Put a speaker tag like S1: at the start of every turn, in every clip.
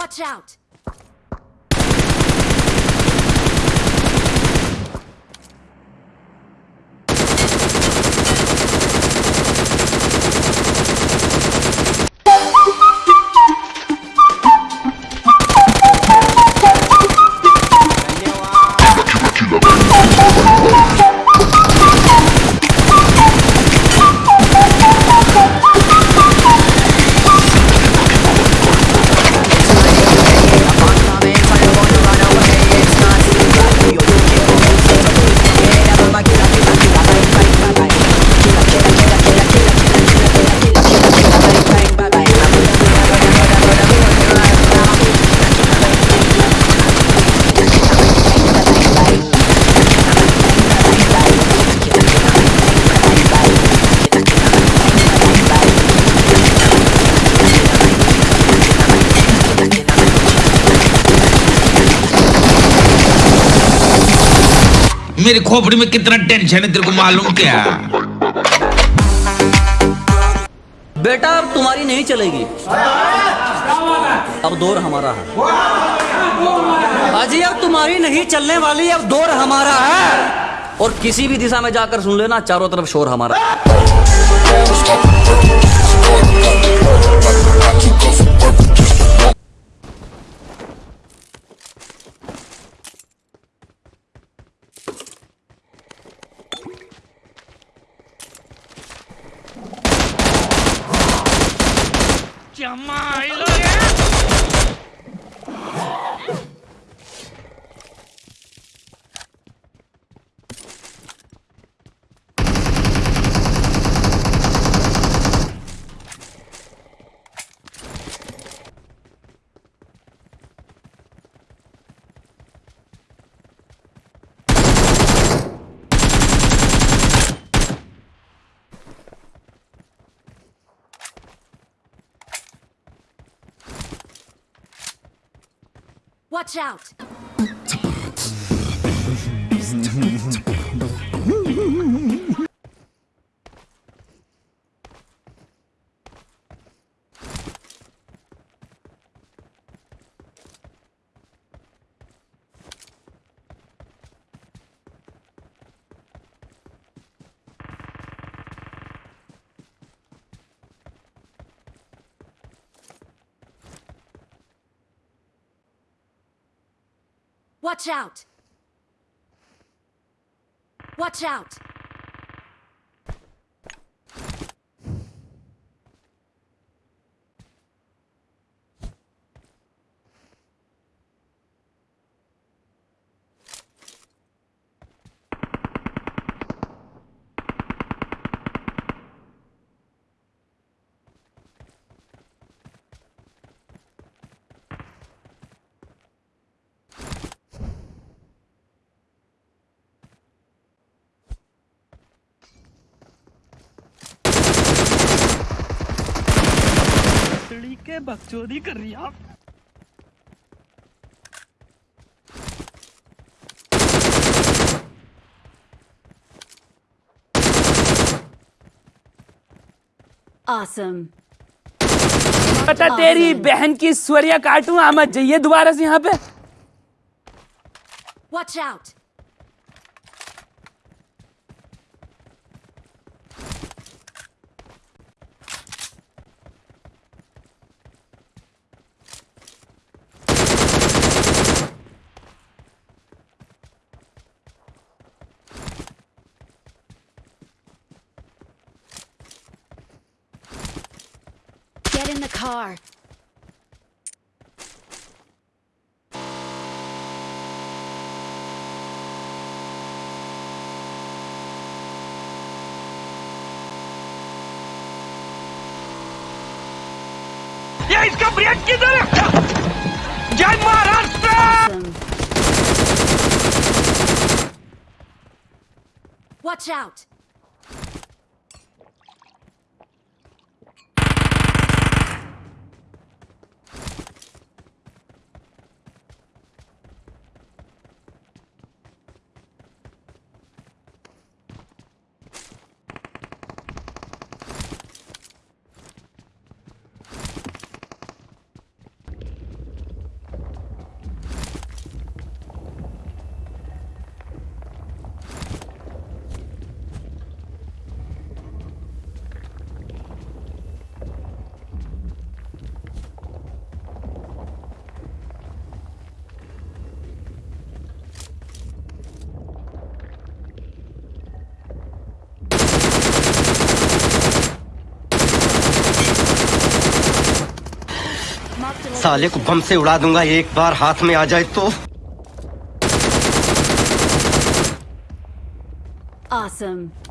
S1: Watch out!
S2: मेरी खोपड़ी में कितना टेंशन है, तेरे को मालूम क्या?
S3: बेटा, अब तुम्हारी नहीं चलेगी। अब दौर हमारा है। अजी अब तुम्हारी नहीं चलने वाली, अब दौर हमारा है। और किसी भी दिशा में जाकर सुन लेना, चारों तरफ़ शोर हमारा।
S1: Watch out! Watch out! Watch out!
S4: के बकचोदी कर रही आप
S1: Awesome.
S4: पता awesome. तेरी बहन की स्वरिया काटूं आमद जाइए दोबारा से यहाँ पे
S1: Watch out! car.
S4: Я из Кабрянки дорога! Я
S1: Maharashtra! Watch out!
S5: साले को बम से उड़ा दूँगा एक बार हाथ में आ जाए तो
S1: Awesome.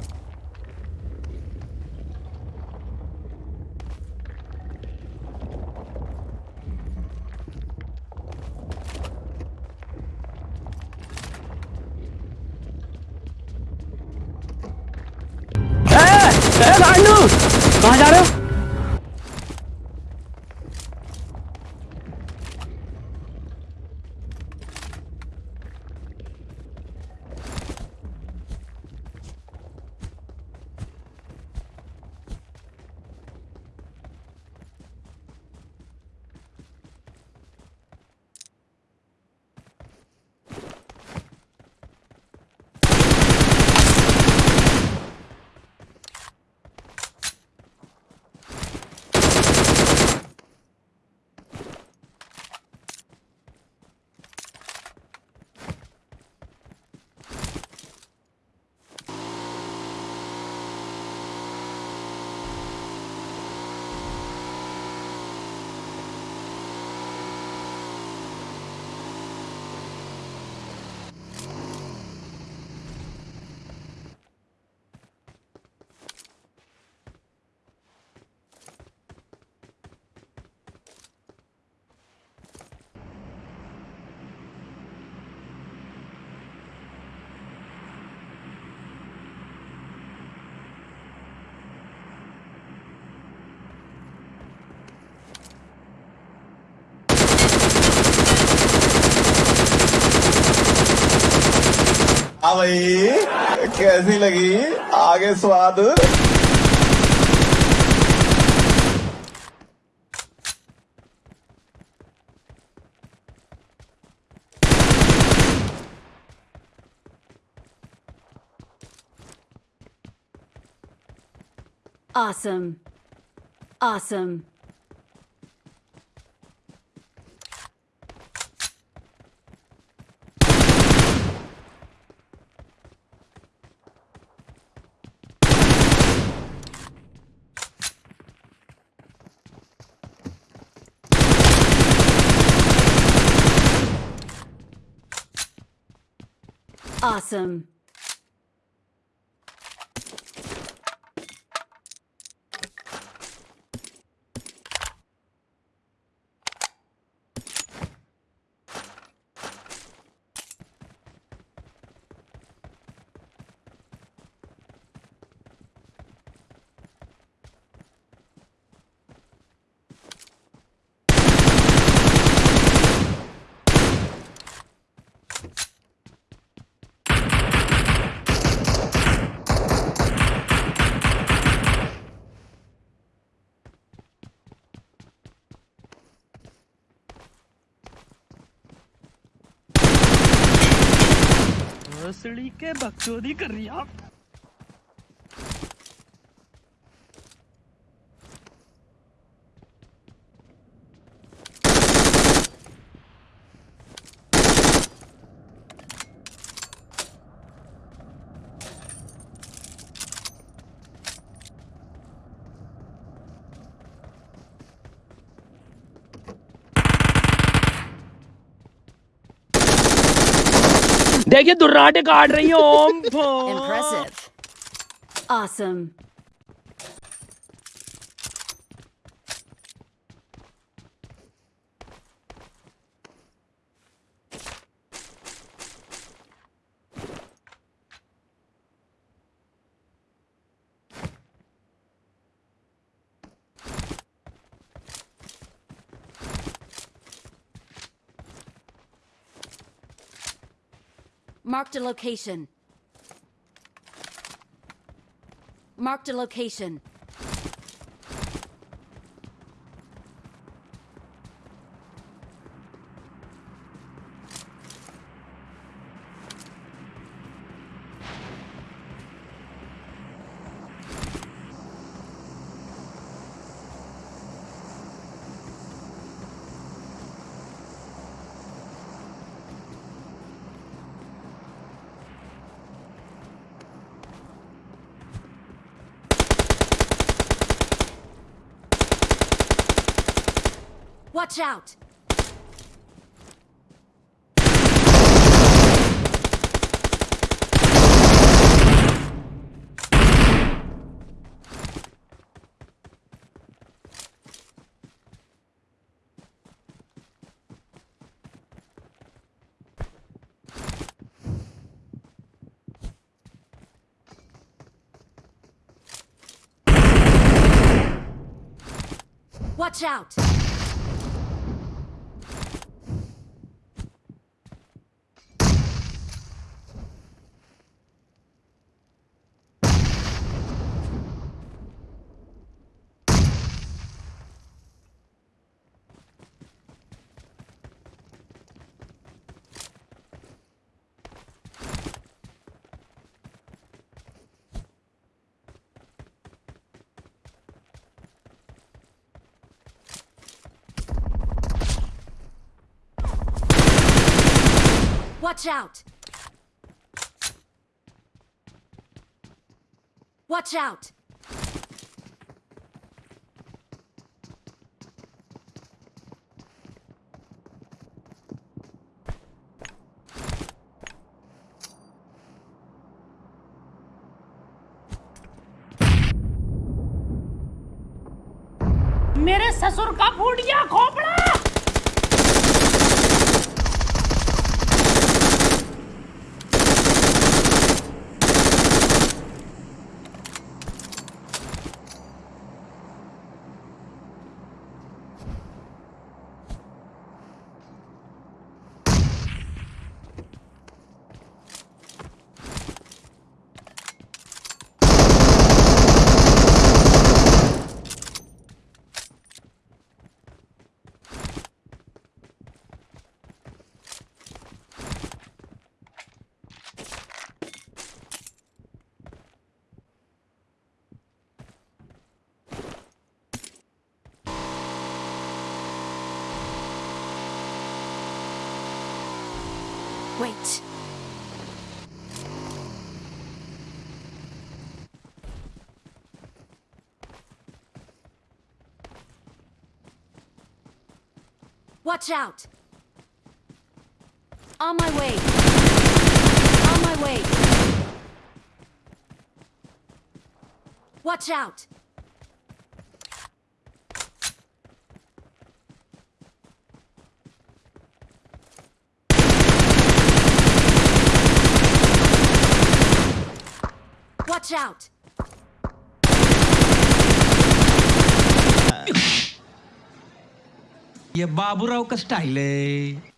S4: हाँ
S6: भाई कैसी लगी आगे स्वाद
S1: Awesome. Awesome. Awesome.
S4: के बकचोदी कर देखिए दुर्राटे काट रही है
S1: हूँ Marked a location. Marked a location. Watch out! Watch out! Watch out! Watch out!
S4: मेरे ससुर का फूट खोपड़ा
S1: Watch out! On my way! On my way! Watch out! Watch out!
S2: ये बाबूराव का स्टाइल है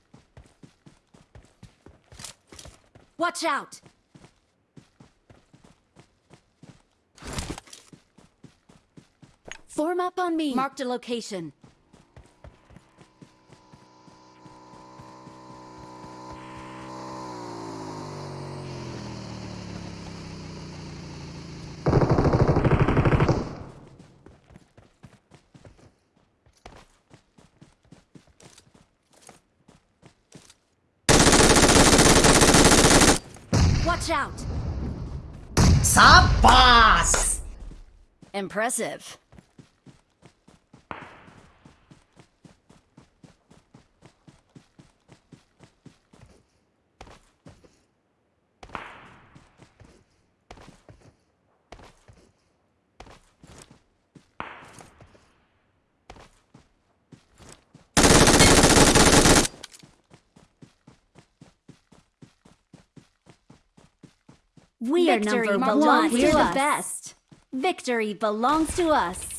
S1: Watch out! Form up on me. Marked a location. Watch out!
S7: Sabas!
S1: Impressive. We
S8: Victory
S1: are number
S8: belongs
S1: one.
S8: to
S1: We're the
S8: us.
S1: best. Victory belongs to us.